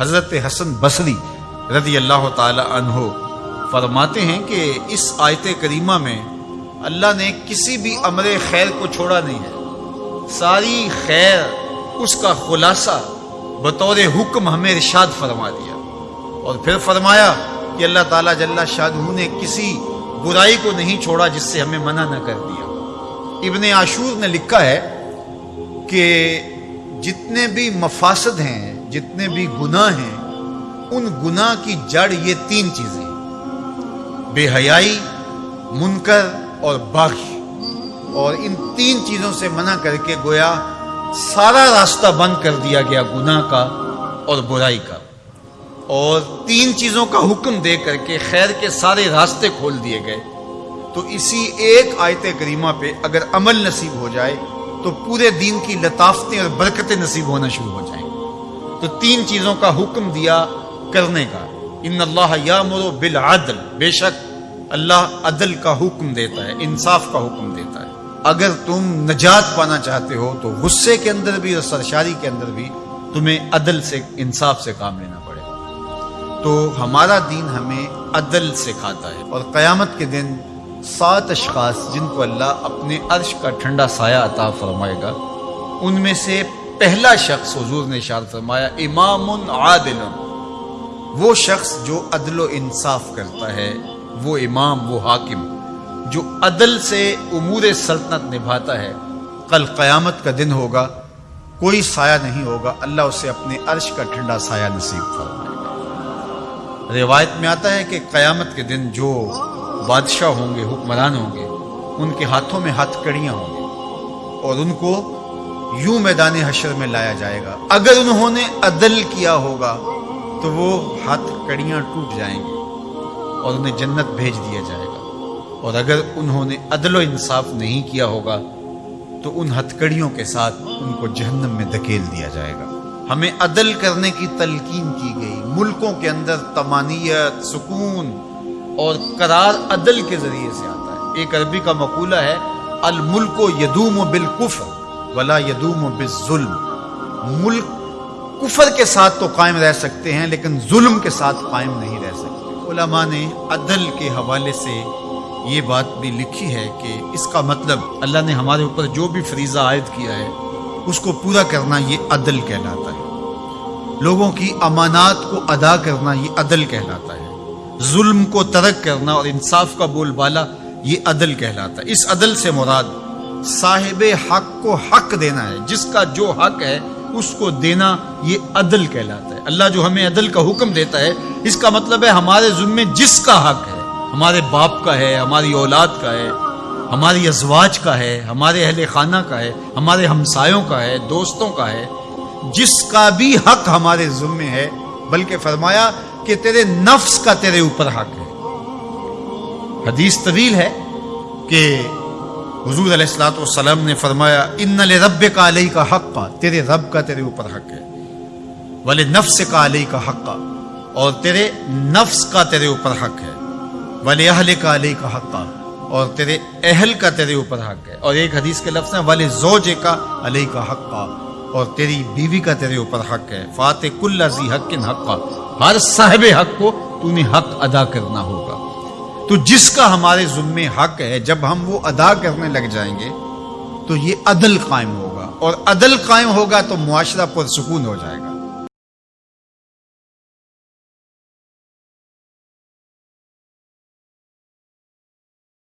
हज़रत हसन बसरी रज़ी अल्लाह तहो फरमाते हैं कि इस आयत करीमा में अल्लाह ने किसी भी अमर खैर को छोड़ा नहीं है। सारी खैर, उसका खुलासा बतौर हुक्म हमें इरशाद फरमा दिया। और फिर फरमाया कि अल्लाह ताला जल्ला शाहू ने किसी बुराई को नहीं छोड़ा जिससे हमें मना न कर दिया। इबन आशूर ने लिखा है कि जितने भी मफासद हैं जितने भी गुनाह हैं, उन गुनाह की जड़ ये तीन चीज़ें बेहयाई, मुनकर और बागी और इन तीन चीज़ों से मना करके गोया सारा रास्ता बंद कर दिया गया गुनाह का और बुराई का। और तीन चीज़ों का हुक्म दे करके खैर के सारे रास्ते खोल दिए गए। तो इसी एक आयत करीमा पे अगर अमल नसीब हो जाए तो पूरे दिन की लताफतें और बरकतें नसीब होना शुरू हो जाएँगी। तो तीन चीज़ों का हुक्म दिया करने का। इन अल्लाह या मुरो बिल आदल बेशक अल्लाह अदल का हुक्म देता है, इंसाफ का हुक्म देता है। अगर तुम नजात पाना चाहते हो तो गुस्से के अंदर भी और सरशारी के अंदर भी तुम्हें अदल से, इंसाफ से काम लेना पड़ेगा। तो हमारा दीन हमें अदल सिखाता है और क़यामत के दिन सात अशखास जिनको अल्लाह अपने अर्श का ठंडा साया अता फरमाएगा, उनमें से पहला शख्स हजूर ने शाद फरमाया इमाम आदिल वो शख्स जो अदल इंसाफ करता है, वो इमाम, वो हाकिम, जो अदल से उमूर सल्तनत निभाता है, कल क़यामत का दिन होगा, कोई साया नहीं होगा, अल्लाह उसे अपने अर्श का ठंडा साया नसीब फरमाएगा रिवायत में आता है कि क़यामत के दिन जो बादशाह होंगे, हुक्मरान होंगे, उनके हाथों में हथकड़ियाँ होंगी, और उनको यूँ मैदान हशर में लाया जाएगा। अगर उन्होंने अदल किया होगा तो वो हथकड़ियाँ टूट जाएँगी और उन्हें जन्नत भेज दिया जाएगा। और अगर उन्होंने अदल इंसाफ नहीं किया होगा तो उन हथकड़ियों के साथ उनको जहन्नम में धकेल दिया जाएगा। हमें अदल करने की तलकीन की गई। मुल्कों के अंदर तमानियत, सुकून और करार अदल के ज़रिए से आता है। एक अरबी का मकूला है अल मुल्को यदूम बिलकुफ वला यदूम बिजुल्म। मुल्क कुफर के साथ तो कायम रह सकते हैं, लेकिन जुल्म के साथ कायम नहीं रह सकते। उलमा ने अदल के हवाले से ये बात भी लिखी है कि इसका मतलब अल्लाह ने हमारे ऊपर जो भी फरीजा आयद किया है, उसको पूरा करना ये अदल कहलाता है। लोगों की अमानात को अदा करना ये अदल कहलाता है। जुल्म को तरक करना और इंसाफ का बोलबाला ये अदल कहलाता है। इस अदल से मुराद साहिब हक को हक देना है। जिसका जो हक है, उसको देना ये अदल कहलाता है। अल्लाह जो हमें अदल का हुक्म देता है, इसका मतलब है हमारे जुम्मे जिसका हक है, हमारे बाप का है, हमारी औलाद का है, हमारी अजवाज का है, हमारे अहल खाना का है, हमारे हमसायों का है, दोस्तों का है, जिसका भी हक हमारे जुम्मे है, बल्कि फरमाया कि तेरे नफ्स का तेरे ऊपर हक है। हदीस तवील है कि हजूर सलाम ने फरमाया इन रब का अलई का हक तेरे रब का तेरे ऊपर हक है। वाले नफ्स का अलई का हक और तेरे नफ्स का तेरे ऊपर हक है। वाले अहल का अलई का हक और तेरे अहल का तेरे ऊपर हक है। और एक हदीस के लफ्ज है, वाले जोज का अलई का हक और तेरी बीवी का तेरे ऊपर हक है। फात कुल्ला हक हक हर साहिब हक को तूने हक अदा करना होगा। तो जिसका हमारे जुम्मे हक है, जब हम वो अदा करने लग जाएँगे तो ये अदल कायम होगा। और अदल कायम होगा तो मुआरा पुरसकून हो जाएगा।